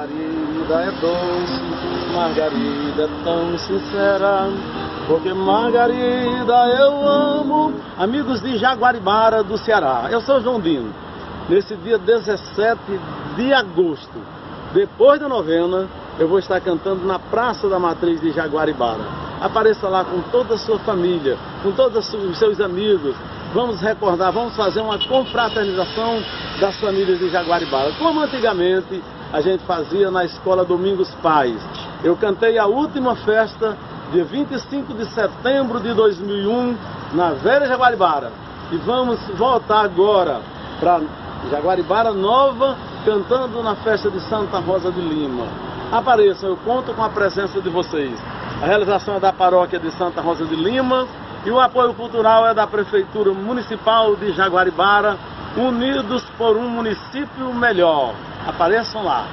Margarida é doce, Margarida é tão sincera, porque Margarida eu amo. Amigos de Jaguaribara do Ceará, eu sou João Dino. Nesse dia 17 de agosto, depois da novena, eu vou estar cantando na Praça da Matriz de Jaguaribara. Apareça lá com toda a sua família, com todos os seus amigos. Vamos recordar, vamos fazer uma confraternização das famílias de Jaguaribara, como antigamente a gente fazia na escola Domingos Pais. Eu cantei a última festa, dia 25 de setembro de 2001, na Velha Jaguaribara. E vamos voltar agora para Jaguaribara Nova, cantando na festa de Santa Rosa de Lima. Apareçam, eu conto com a presença de vocês. A realização é da paróquia de Santa Rosa de Lima e o apoio cultural é da Prefeitura Municipal de Jaguaribara, unidos por um município melhor. Apareçam lá.